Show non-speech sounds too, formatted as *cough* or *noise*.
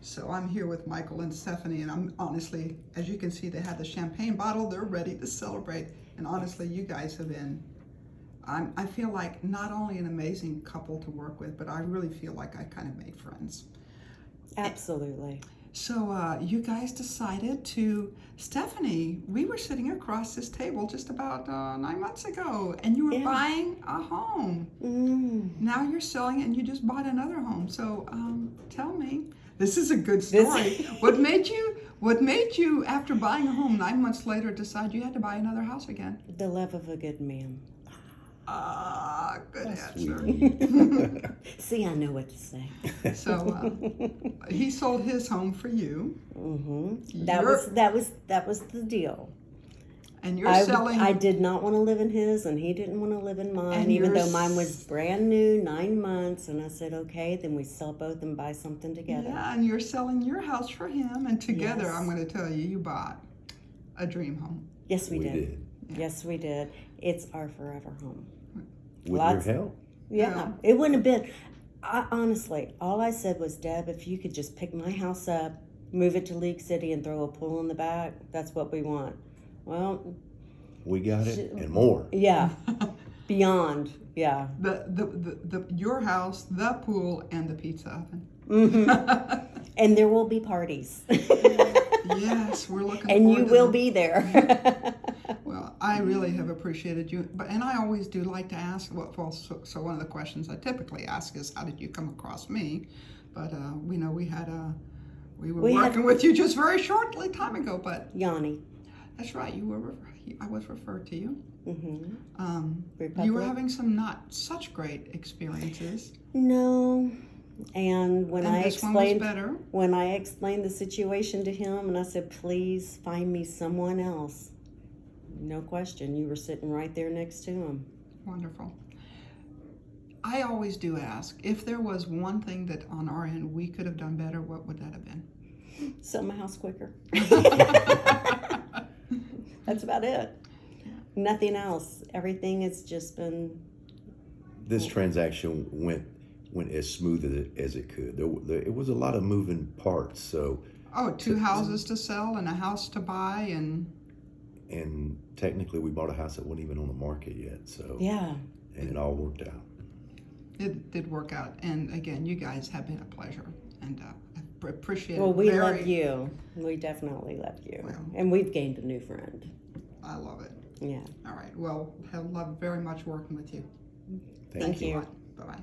So I'm here with Michael and Stephanie, and I'm honestly, as you can see, they have the champagne bottle. They're ready to celebrate. And honestly, you guys have been. I'm, I feel like not only an amazing couple to work with, but I really feel like I kind of made friends. Absolutely. So uh, you guys decided to, Stephanie. We were sitting across this table just about uh, nine months ago, and you were Yeah. buying a home. Mm. Now you're selling it, and you just bought another home. So um, tell me, this is a good story. *laughs* what made you? What made you, after buying a home nine months later, decide you had to buy another house again? The love of a good man. Good answer. Sweet. *laughs* See, I know what to say. So uh, he sold his home for you, hmm That You're- was that was that was the deal. and you're I, selling. I did not want to live in his, and he didn't want to live in mine, And even though mine was brand new, nine months. And I said, okay, then we sell both and buy something together. Yeah, and you're selling your house for him, and together, Yes. I'm going to tell you, you bought a dream home. Yes, we, we did. did. Yes, we did. It's our forever home. With Lots- your help. Yeah, Yeah. it wouldn't have been. I, honestly, all I said was, Deb, if you could just pick my house up, move it to League City, and throw a pool in the back, that's what we want. Well, We got Sh- it and more. yeah, *laughs* beyond, yeah. The, the, the, the your house, the pool, and the pizza oven. hmm *laughs* And there will be parties, yes, we're looking. *laughs* and forward you to will them. be there. I really have appreciated you, but and I always do like to ask. Well, well so, so one of the questions I typically ask is, how did you come across me? But uh, we know we had a. We were We had- working with you just very shortly time ago, but Yanni. that's right. You were. I was referred to you. hmm Um, you were having some not such great experiences, No. And when and I this one was explained better. when I explained the situation to him, and I said, "Please find me someone else." No question, you were sitting right there next to him. Wonderful. I always do ask if there was one thing that on our end we could have done better. What would that have been? Sell my house quicker. *laughs* That's about it. Nothing else. Everything has just been. This transaction went went as smooth as it, as it could. There, there, it was a lot of moving parts. So, Oh, two houses to sell and a house to buy, and and technically, we bought a house that wasn't even on the market yet. So, Yeah. and it all worked out. it did work out. And again, you guys have been a pleasure, and uh, I pr- appreciate Well, we very, love you. We definitely love you. Well. And we've gained a new friend. I love it. Yeah. All right. Well, have loved very much working with you. Thank, Thank you. you. Bye bye.